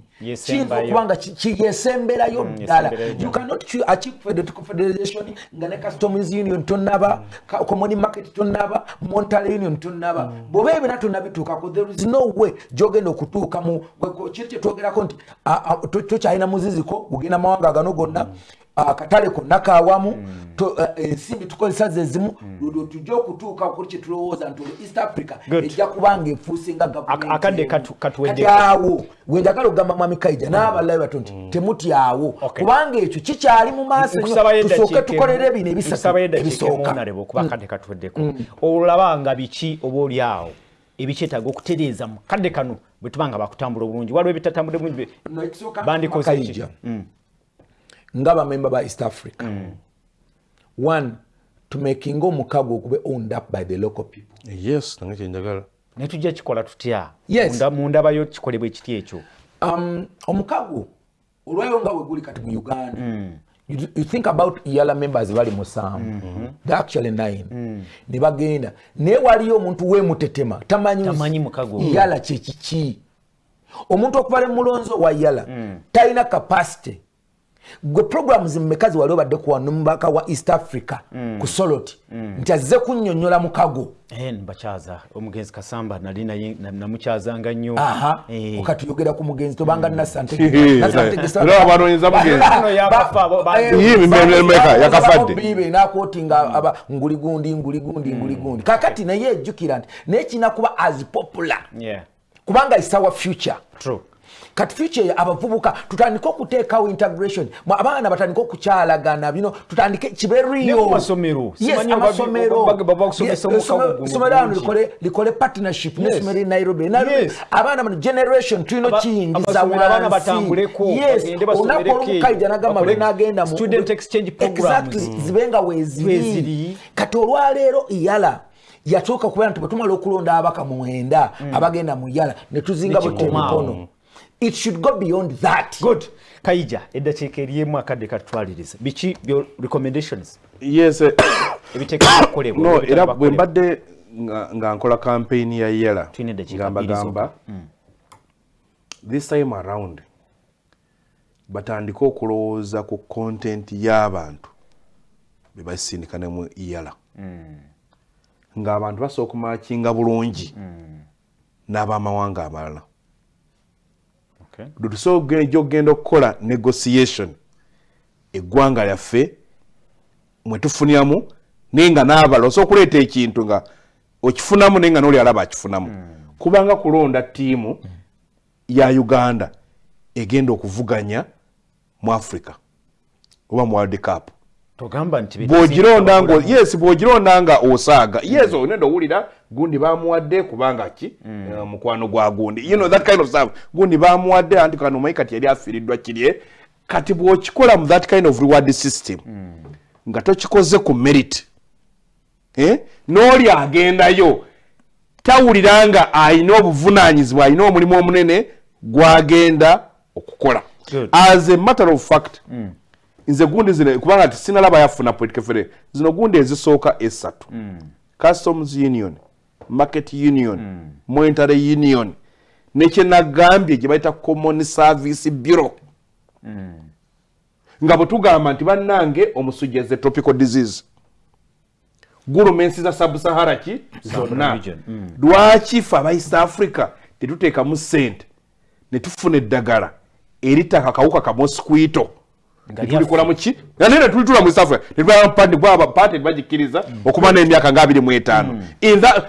kiyinza okuba nga yesemberayo ddala. yesemberayo ddala. you cannot chi- achieve political federation nga ne customs union tonaba ka- common market tonaba monetary union tonaba bw'oba ebina tonnabituukako there is no way gyogenda okutuuka mu kiri kyetwogerako nti tokyalina muziziko ogenda mawanga gano gonna akatale konna kawamu to- eh, ensimbi tukozesa ze zimu lwolwo tujja okutuuka kuri kyetulowooza nti olwo east africa ejja kuba nga efuuse nga katuweddeko. awo wenjagala okugamba mwami kaija n'abalabe bato nti temutyawo kubanga ekyo kikyali mu maaso tusooke tukolere bino ebisatu nkusabayo eddakiika ebisooka. emuunalebo kuba akadde katuweddeko. Olaba nga biki oba oli awo? Ebikyetaaga okutereeza mu kadde kano bwe tuba nga bakutambula obulungi. Waliwo ebitatambudde bulungi be- No, ekisooka bandikoze ki Kaija. Nga bamemba ba east africa. One tumakinga omukago ogube owned up by the local people. Yes nange kyenjagala ne tujja kikola tutya? Yes. Munda- mundabayo kikolebwa ekiti ekyo? Um, omukago olwayo nga bwe guli kati mu uganda. You, you think about yala members bali musanvu they actually nine. Ne bagenda. Naye waliyo omuntu wemutetema tamanyi Tamanyi mukago. Ogwo. yala kyekiki omuntu okubala mulonzo wa yala talina capacity gwe programs mmekazi wali obadde kuwano mubaka wa east africa ku soloti nti azze kunnyonnyola mukago. Eh, mbakyaza omugenzi kasamba nali namukyazanga nnyo. Aha Eh. okatuyogera ku mugenzi tobanga nasante Era abanoonyeza mugenzi. Bano yabafa, bo- ba- Yii, mimeme- meka, yakafadde. bibe nakwotinga aba nguli gundi nguli gundi nguli gundi kakati naye ejjukira nti naye kirina kuba as popular. Kubanga is our future ya abavubuka tutandike okuteekawo integration abaana batandike okukyalagana bino tutandike kibe Ne mu riyo masomero. Yes, Simanyi oba- amasomero oba- oba bakusomesa Yes, omukago essomero- guno essomero ano bulungi. likole partnership Yes. n'essomero e nairobi Yes. abaana bano generation tulina kiyingiza Yes, olunaku olumu Kaija n'agamba bakole lwe n'agenda mu- student exchange programs. Exactly, zibe nga Weeziri. weeziri kati olwaleero iyala yatuuka kubeera nti bwe tumala okulonda abaka mwenda abagenda mu yala ne tuzinga Nekikomawo. emikono it should go beyond that. Good. Kayija eddakiika eriemu akadde katutwaliriza biki byo recommendations? Yes eh, ebiteekeddwa okukolebwa no era bakolebwa? bwe mbadde nga nkola campaign ya yela bbiri gamba this time around batandike okulowooza ku content y'abantu be basindika ne mu yala ng'abantu basobola okumakinga bulungi n'abamawanga amalala Okay. tusobola okugenda okukola negotiation eggwanga lyaffe mwe tufuniramu naye nga n'abalala osobola okuleeta ekintu nga okifunamu naye nga n'oli alaba akifunamu. Kubanga kulonda ttiimu ya uganda egenda okuvuganya mu africa oba mu world cup. nti bw'ogironda nga yes bw'ogironda nga osaaga. Yes onenda owulira gundi bamuwadde kubanga ki? Eh, mukwano gwa gundi. You know that kind of stuff. Gundi bamuwadde anti kano omanyi kati yali afiiriddwa kirye. Kati bw'okikola mu that kind of reward system nga tokikoze ku merit eh? n'oli agendayo tawulira nga alina obuvunaanyizibwa alina omulimu omunene gwagenda okukola. As a matter of fact nze gundi zino kubanga ti sinalaba yafuna federation zino gundi ezisooka esatu customs union market union monetary union nekyenagambye gye bayita common service bureau. Nga bwe tugamba nti bannange omusujja ze tropical disease gurumensi za sabusahara ki? Zonna. region, mm. lwaki fe aba east africa tetuteekamu sente ne tufuna eddagala eritta akawuka ka mosquito Nga netulikola muki nane netulitula mu east africa netubapandi bwaba pate tebagikkiriza okuba n'emyaka nga abiri mu etaano.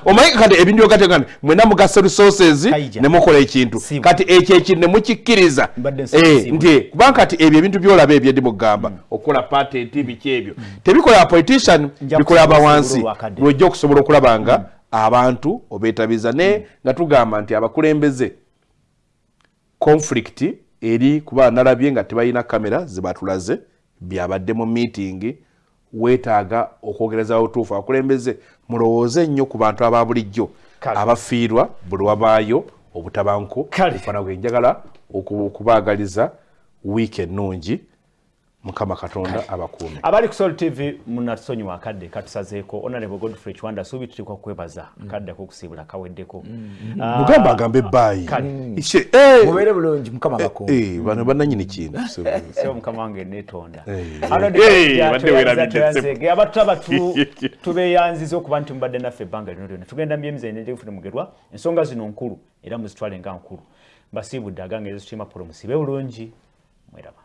Omanyi kati ebintu byogategana mwena mugasa resources ne mukola ekintu. Kati ekyo ekintu ne mukikkiriza. Mbadde Eh, nti kubanga kati ebyo ebintu byolaba ebyo ndi mugamba okukola patenti biki ebyo. Tebikola apolitician Nja bikola kusobola abawansi. olwakadde. lwojja okusobola okulaba nga abantu obeetabiza naye nga tugamba nti abakulembeze conflict eri kuba nalabye nga tebalina kamera zibatulaze byabadde mu meeting weetaaga okwogerezawo otuufu abakulembeze mulowooze nnyo ku bantu aba bulijjo abafiirwa buli wabaayo obutabanko Kale. ofana bwe njagala oku- okubaagaliza wiiki ennungi mukama katonda abakuume. Abali ku sol tv munatusonyiwa akadde katusazeeko honorable godfrey kiwanda suubi tutikwa kukwebaza akadde kokusiibula kaweddeko. Ah, mugamba agambe ebbaayi Kale. Ishe, eh, mubeere bulungi mukama bakuuma eh, bano bannanyini kintu sebo mukama wange Eh, ssebo. abatutaba tubeyanziza okuba nti mubadde naffe ebbanga lino lyonna. Tugenda myemizanejefune mugerwa ensonga zino nkulu era muzitwale nga nkulu. Mbasiibudde agange ezitutima polo musibe bulungi. Mweraba